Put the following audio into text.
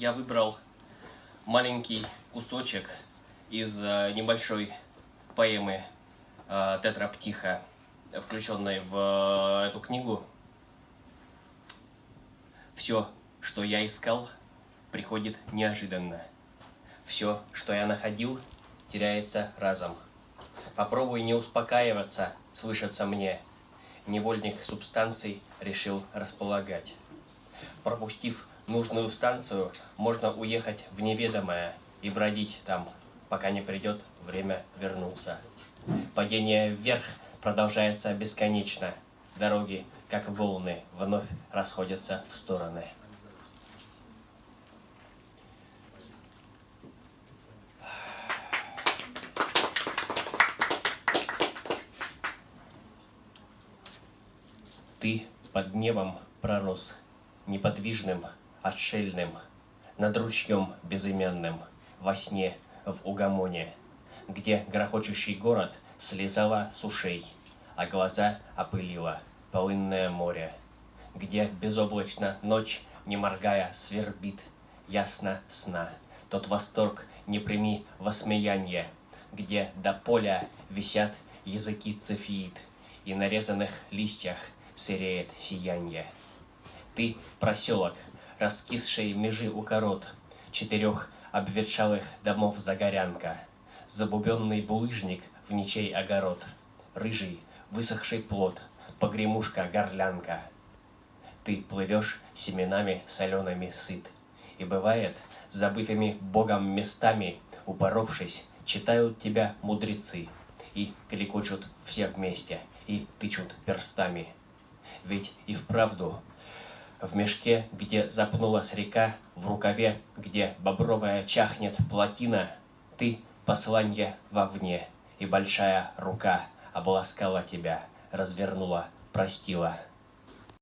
я выбрал маленький кусочек из э, небольшой поэмы э, Тетраптиха, включенной в э, эту книгу. Все, что я искал, приходит неожиданно. Все, что я находил, теряется разом. Попробуй не успокаиваться, слышится мне. Невольник субстанций решил располагать. Пропустив нужную станцию, можно уехать в неведомое и бродить там, пока не придет время вернулся. Падение вверх продолжается бесконечно. Дороги, как волны, вновь расходятся в стороны. Ты под небом пророс, неподвижным, отшельным, над ручьем безымянным, во сне, в угомоне, где грохочущий город слезала с ушей, а глаза опылило полынное море, где безоблачно ночь, не моргая, свербит, ясно сна. Тот восторг не прими во смеянье, где до поля висят языки цефиит, и на резаных листьях сереет сиянье. Ты проселок, раскисший межи у корот, четырех обветшалых домов загорянка, забубенный булыжник в ничей огород, рыжий, высохший плод, погремушка-горлянка. Ты плывешь семенами солеными сыт, и бывает, забытыми Богом местами, упоровшись, читают тебя мудрецы, и кликочут все вместе, и тычут перстами – ведь и вправду в мешке, где запнулась река, в рукаве, где бобровая чахнет плотина, ты посланье вовне, и большая рука обласкала тебя, развернула, простила.